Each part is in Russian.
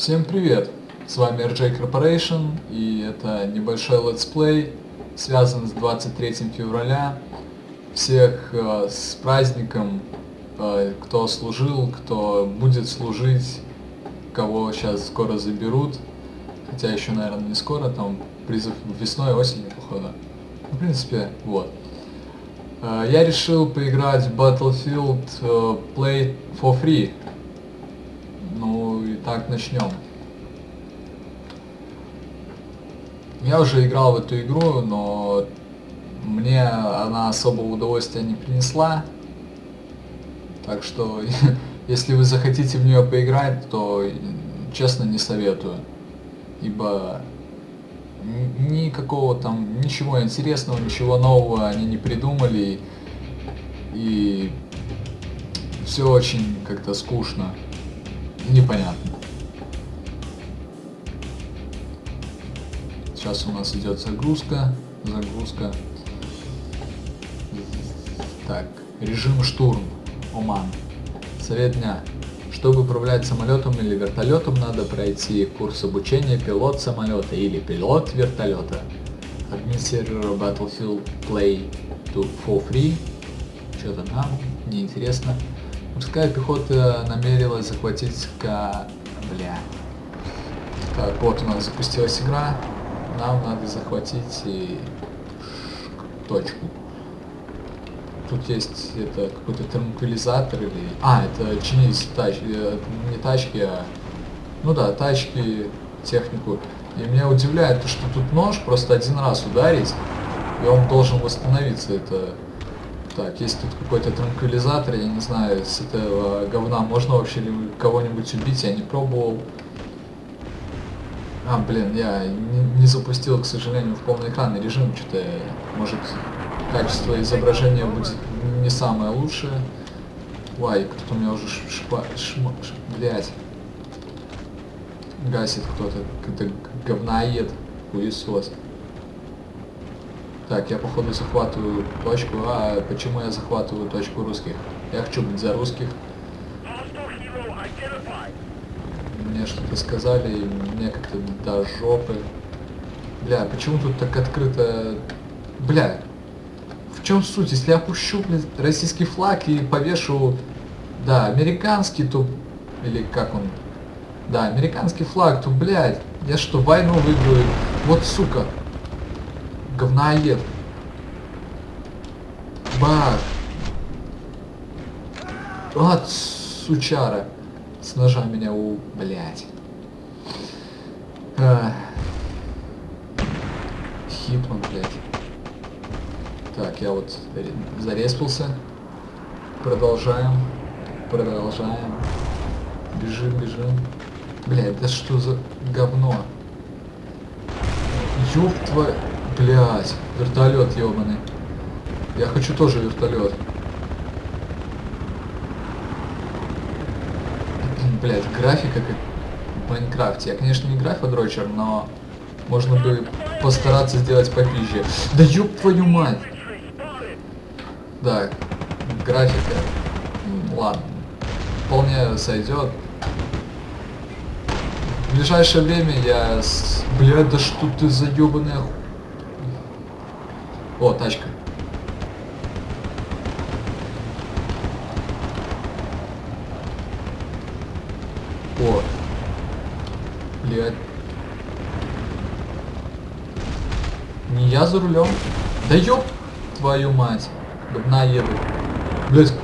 Всем привет! С вами RJ Corporation и это небольшой let's play, связан с 23 февраля. Всех э, с праздником, э, кто служил, кто будет служить, кого сейчас скоро заберут. Хотя еще, наверное, не скоро, там призыв весной, осенью, походу. Ну, в принципе, вот. Э, я решил поиграть в Battlefield э, Play for Free. Ну и так начнем. Я уже играл в эту игру, но мне она особого удовольствия не принесла. Так что, если вы захотите в нее поиграть, то честно не советую. Ибо никакого там, ничего интересного, ничего нового они не придумали. И все очень как-то скучно непонятно. Сейчас у нас идет загрузка, загрузка. Так, режим штурм, Оман. Совет дня. Чтобы управлять самолетом или вертолетом, надо пройти курс обучения пилот самолета или пилот вертолета. Админ сервера Battlefield Play to for free. Что-то нам неинтересно. Морская пехота намерилась захватить Ка... Бля. Так, вот у нас запустилась игра. Нам надо захватить и... точку. Тут есть это какой-то транквилизатор или... А, это чинить тачки, э, не тачки, а... Ну да, тачки, технику. И меня удивляет то, что тут нож просто один раз ударить, и он должен восстановиться. Это так, есть тут какой-то транквилизатор, я не знаю, с этого говна можно вообще кого-нибудь убить, я не пробовал. А, блин, я не, не запустил, к сожалению, в полный экранный режим, что-то, может, качество изображения будет не самое лучшее. Ой, кто-то у меня уже шпа... Шма... Ш... Блядь. Гасит кто-то, какой-то говноед, хуесос. Так, я походу захватываю точку. А почему я захватываю точку русских? Я хочу быть за русских. Мне что-то сказали, и мне как-то до жопы. Бля, почему тут так открыто... Бля, в чем суть? Если я пущу, блин, российский флаг и повешу... Да, американский, то... Или как он? Да, американский флаг, то, блядь, я что, войну выиграю? Вот, сука, говноед. Бах. Вот, сучара. С ножа меня у... Блядь. А. Хитман, блядь. Так, я вот зареспался. Продолжаем. Продолжаем. Бежим, бежим. Блядь, да что за говно? Ёб твою... Блять, вертолет ебаный. Я хочу тоже вертолет. Блять, графика как в Майнкрафте. Я, конечно, не графодрочер, но можно бы постараться сделать попизже. Да ёб твою мать! Да, графика. Ладно. Вполне сойдет. В ближайшее время я... Блядь, да что ты за ебаная о, тачка. О. Блядь. Не я за рулем. Да ёб твою мать. Говна еду. Блядь.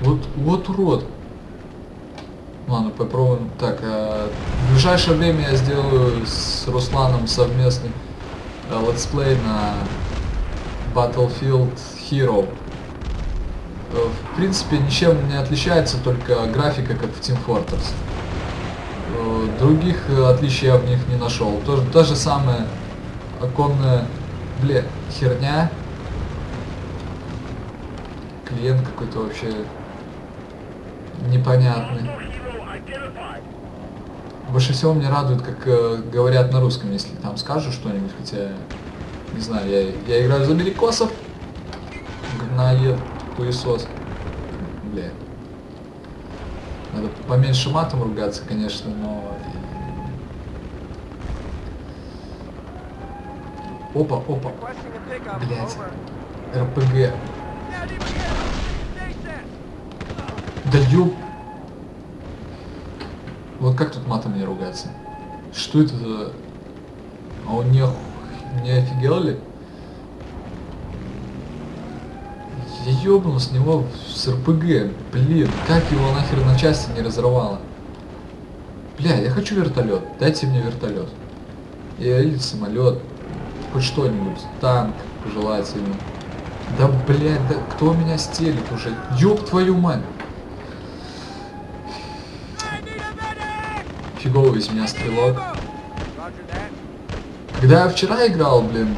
Вот, вот урод. Ладно, попробуем. Так, а, в ближайшее время я сделаю с Русланом совместный а, let's play на Battlefield Hero. Э, в принципе, ничем не отличается, только графика, как в Team Fortress. Э, других отличий я в них не нашел. То, то же самое оконная, бля, херня. Клиент какой-то вообще непонятный. Больше всего мне радует, как э, говорят на русском, если там скажу что-нибудь, хотя не знаю, я, я играю за америкосов. Говноед, хуесос. Бля. Надо поменьше матом ругаться, конечно, но... Опа, опа. Over. РПГ. Да ёб... Вот как тут матом не ругаться? Что это за... А он не, ох- не офигел ли? Я ёбнул с него с РПГ. Блин, как его нахер на части не разорвало? Бля, я хочу вертолет. Дайте мне вертолет. Или самолет. Хоть что-нибудь. Танк, желательно. Да, блядь, да кто меня стелит уже? Ёб твою мать. Фиговый из меня стрелок. Когда я вчера играл, блин,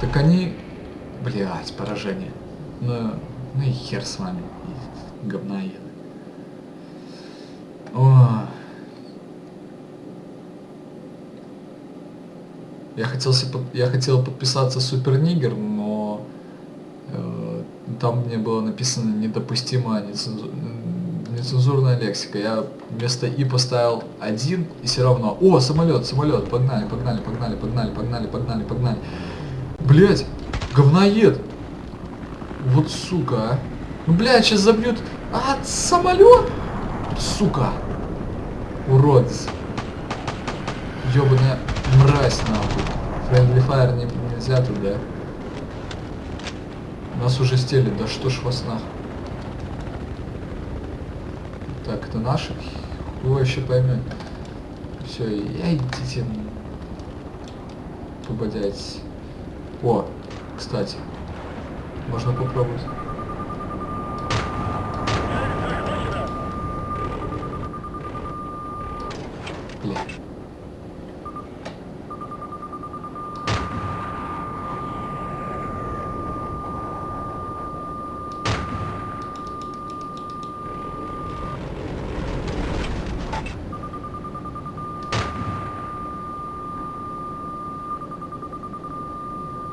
так они... Блять, поражение. Ну, ну и хер с вами. И говна еды. О. Я хотел, се- под- я хотел подписаться Супер Нигер, но э, там мне было написано недопустимая нецензу- м, нецензурная лексика. Я вместо И поставил один и все равно. О, самолет, самолет, погнали, погнали, погнали, погнали, погнали, погнали, погнали. Блять, говноед. Вот сука, а. Ну, блядь, сейчас забьют. А, самолет! Сука. Уродец. Ёбаная мразь, нахуй. Friendly Fire не, нельзя туда. Нас уже стелит, да что ж вас нахуй. Так, это наши? Хуй вообще поймет. Все, я идите. Пободяйтесь. О, кстати. Можно попробовать. Бля.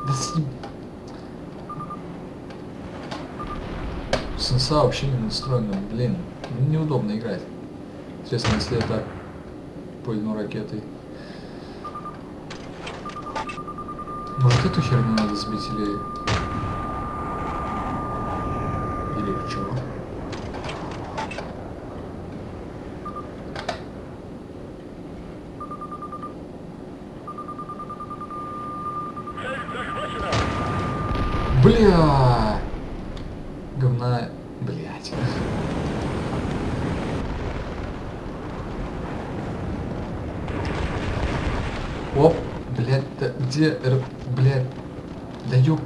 Да с ним- Сенса вообще не настроена, блин, неудобно играть. Интересно, если это пыльну ракетой. Может эту херню надо сбить или... Или чего? Бля! Говна... Блять. Оп, блядь, да где Р... Блядь, да ёб.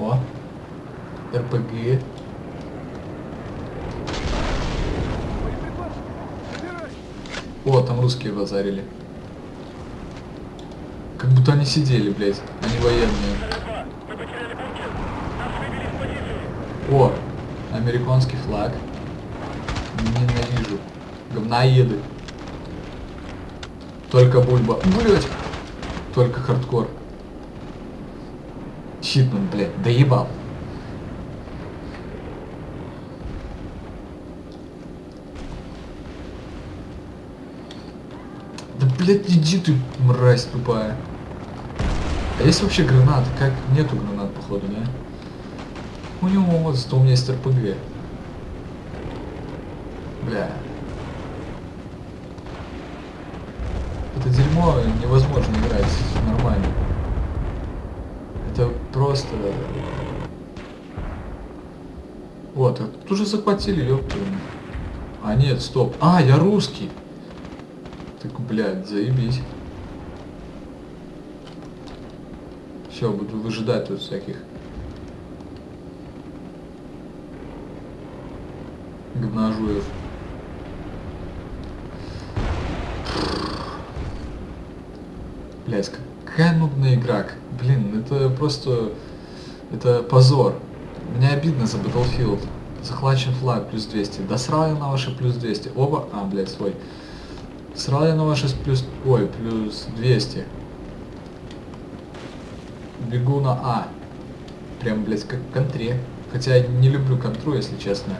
О, РПГ. О, там русские базарили. Как будто они сидели, блядь, они военные. О, американский флаг. Ненавижу. Говноеды. Только бульба. Блять. Только хардкор. Хитман, блядь, доебал. Да, блядь, иди ты, мразь тупая. А есть вообще гранаты? Как? Нету гранат, походу, да? У него вот, зато у меня есть РПГ. Бля. Это дерьмо невозможно играть нормально. Это просто... Вот, а тут уже захватили, ёпта. А нет, стоп. А, я русский. Так, блядь, заебись. Все, буду выжидать тут всяких говножуев. Блять, какая нудная игра. Блин, это просто... Это позор. Мне обидно за Battlefield. Захвачен флаг плюс 200. Да срал я на ваши плюс 200. Оба... А, блядь, свой. Срал я на ваши плюс... Ой, плюс 200. Бегу на А. Прям, блядь, как в контре. Хотя я не люблю контру, если честно.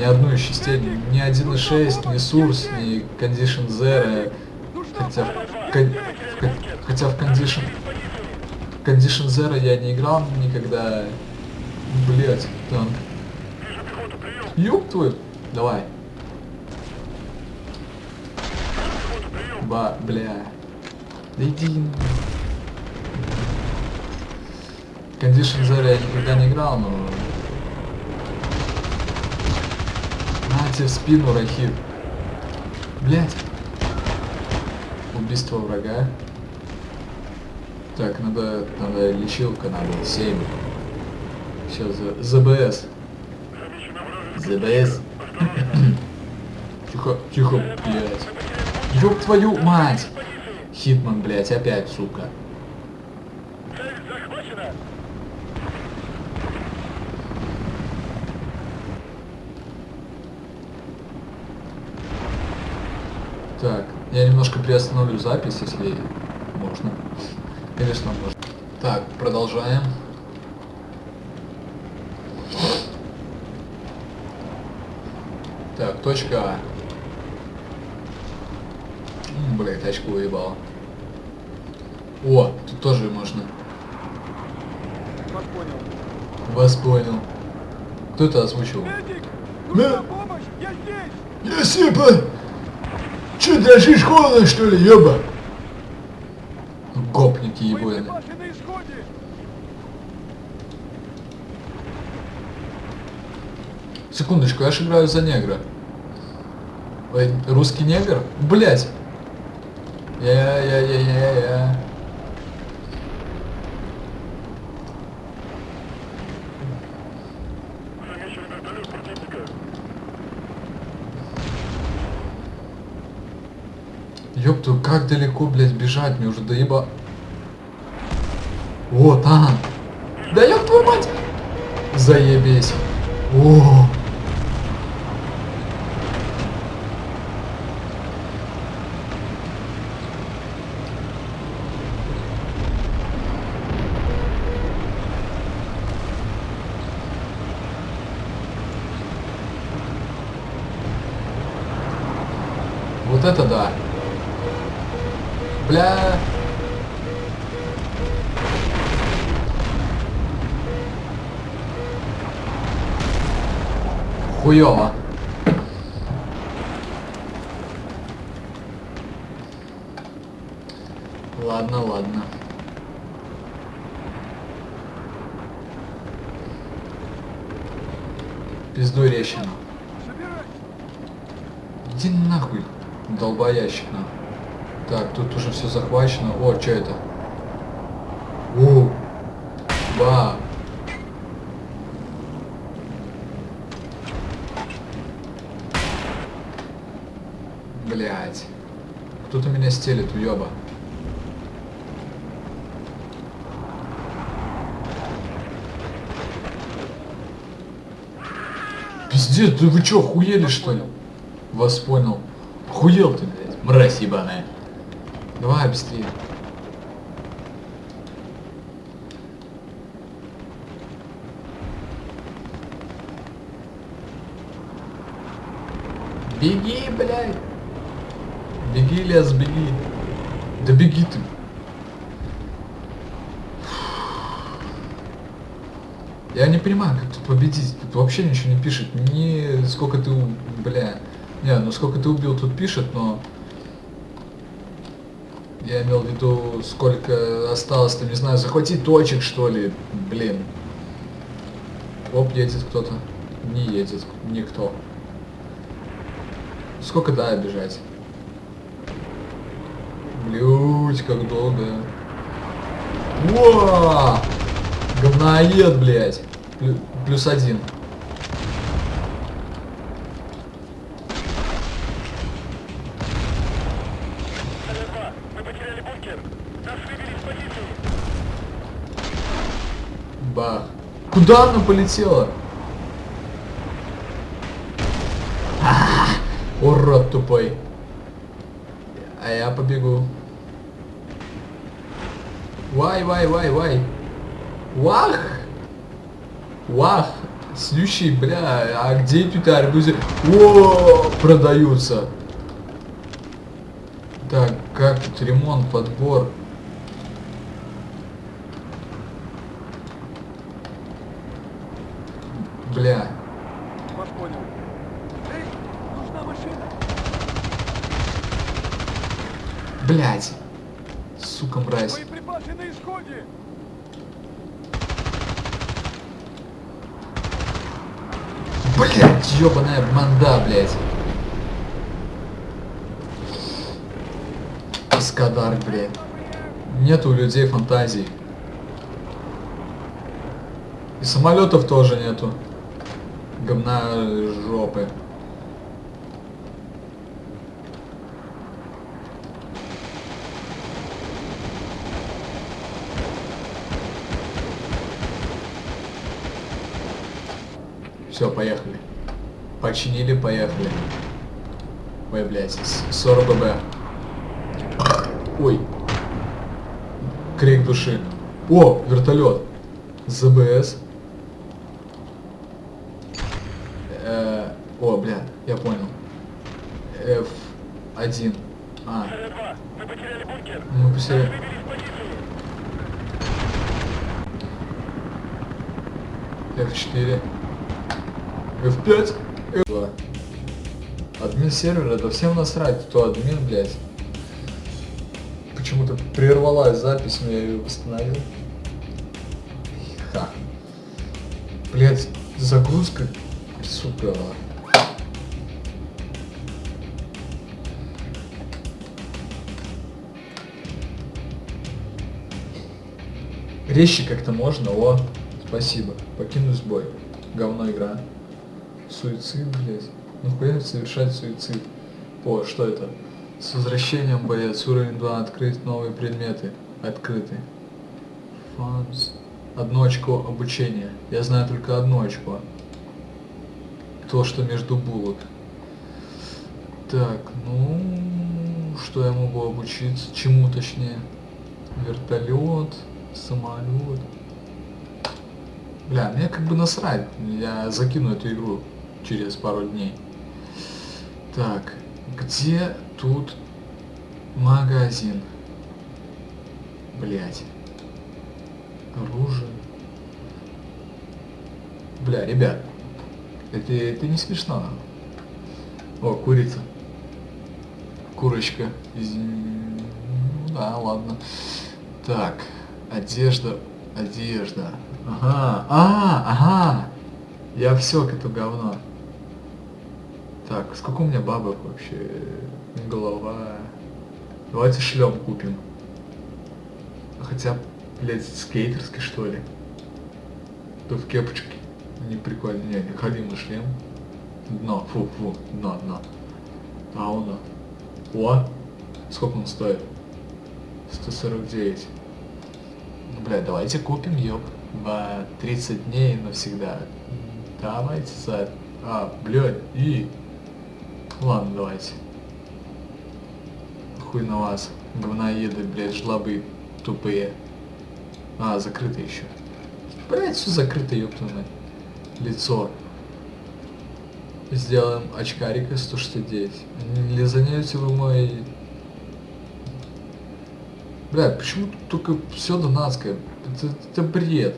Ни одну из частей, ни 1.6, ни Source, ни Condition Zero. Хотя хотя в Condition... Condition Zero я не играл никогда. Блять, танк. Ёб твою. Давай. Ба, бля. Да иди. Condition Zero я никогда не играл, но... На тебе в спину, Рахит. Блять. Убийство врага. Так, надо, надо лечилка, надо 7. Сейчас за ЗБС. ЗБС. Тихо, тихо, блядь. Ёб твою мать! Хитман, блядь, опять, сука. Так, я немножко приостановлю запись, если можно. Конечно, можно. Так, продолжаем. Так, точка А. М, Блядь, тачку выебал. О, тут тоже можно. Вас понял. Вас понял. Кто это озвучил? Медик! Нужна помощь! Я здесь! Я Сипа! Че, дрожишь холодно, что ли, ёба? Гопники исходе! Секундочку, я ж играю за негра. Ой, русский негр? Блять! Я-я-я-я-я. Ёпту, как далеко, блядь, бежать? Мне уже доеба... О, там! Да ёб твою мать! Заебись! О! Хуёво. Ладно, ладно. Пизду рещину. Иди нахуй, долбоящик нахуй. Так, тут уже все захвачено. О, что это? О, ба. Блять. Кто-то меня стелит, уёба. Пиздец, да вы чё, охуели что ли? Вас понял. Охуел ты, блядь, мразь ебаная. Давай быстрее. Беги, блядь. Беги, лес, беги. Да беги ты. Я не понимаю, как тут победить. Тут вообще ничего не пишет. Ни сколько ты, бля. Не, ну сколько ты убил, тут пишет, но... Я имел в виду, сколько осталось, там, не знаю, захватить точек, что ли. Блин. Оп, едет кто-то. Не едет никто. Сколько да бежать? Блють, как долго. Во! Говноед, блядь. Плю- плюс один. Бах. Куда она полетела? А, Урод тупой. А я побегу. Вай, вай, вай, вай. Вах! Вах! Следующий, бля, а где тут арбузы? О, продаются. Так, как тут ремонт, подбор? Бля, Вас понял. Эй, нужна машина. блядь. Сука, мразь. Боеприпасы на исходе. Блядь, ёбаная манда, блядь. Каскадар, блядь. Нет у людей фантазий. И самолетов тоже нету. Говна жопы. Все, поехали. Починили, поехали. Ой, блядь, с- 40 ББ. Ой. Крик души. О, вертолет. ЗБС. Э, о, бля, я понял. F1. А, Д-2, мы потеряли бункер. мы потеряли. Выбились в позицию. F4. F5. F2. Админ сервера, да всем насрать, кто админ, блядь. Почему-то прервалась запись, но я ее восстановил. Ха. Блядь, загрузка, сука. Резче как-то можно, о, спасибо. Покинуть бой. Говно игра. Суицид, блядь. Ну хуя совершать суицид. О, что это? С возвращением боец. Уровень 2. Открыть новые предметы. Открыты. Фанс. Одно очко обучения. Я знаю только одно очко. То, что между булок. Так, ну... Что я могу обучиться? Чему точнее? Вертолет, самолет. Бля, мне как бы насрать. Я закину эту игру через пару дней. Так, где тут магазин? Блять. Оружие. Бля, ребят. Это, это не смешно. О, курица. Курочка. Ну Да, ладно. Так, одежда, одежда. Ага, а, ага. Я все к этому говно. Так, сколько у меня бабок вообще? Голова. Давайте шлем купим. Хотя, блядь, скейтерский что ли? То в кепочке. Не прикольно. Не, не ходим на шлем. Дно, фу, фу, дно, дно. А он. О! Сколько он стоит? 149. Ну, бля, давайте купим, ёб. В 30 дней навсегда. Давайте за... А, блядь, и... Ладно, давайте. Хуй на вас. Говноеды, блядь, жлобы тупые. А, закрыто еще. Блядь, все закрыто, ёптаное. Лицо. Сделаем очкарика 169. Не лизанете вы мой... Бля, почему только все донатское? Это, это бред.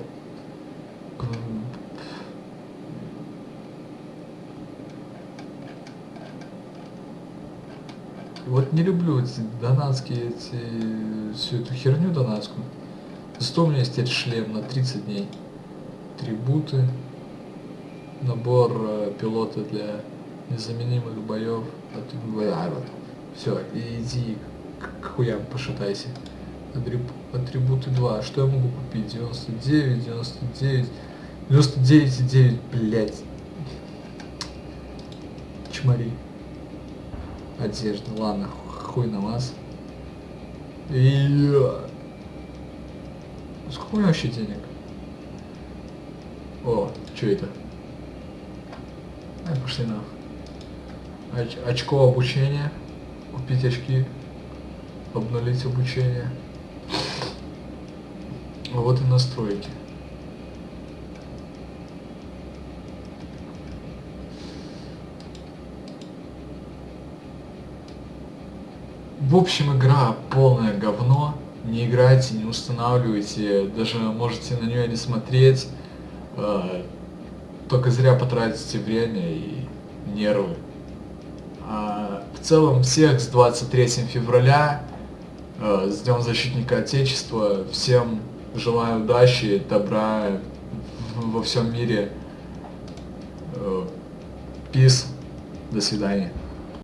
Вот не люблю эти донатские, эти, всю эту херню донатскую. Зато у меня есть теперь шлем на 30 дней. Трибуты. Набор э, пилота для незаменимых боев. А, вот. Все, иди к, хуям пошатайся. Атриб- Атрибуты 2. Что я могу купить? 99, 99, 99,9, блядь. Чмари. Одежда. Ладно, хуй на вас. И... Сколько у меня вообще денег? О, что это? Ай, пошли на. Оч- очко обучения. Купить очки. Обнулить обучение. Вот и настройки. В общем, игра полное говно. Не играйте, не устанавливайте, даже можете на нее не смотреть. Э, Только зря потратите время и нервы. А, В целом, всех с 23 февраля, э, с Днем Защитника Отечества. Всем желаю удачи, добра во всем мире. Э, Peace. До свидания.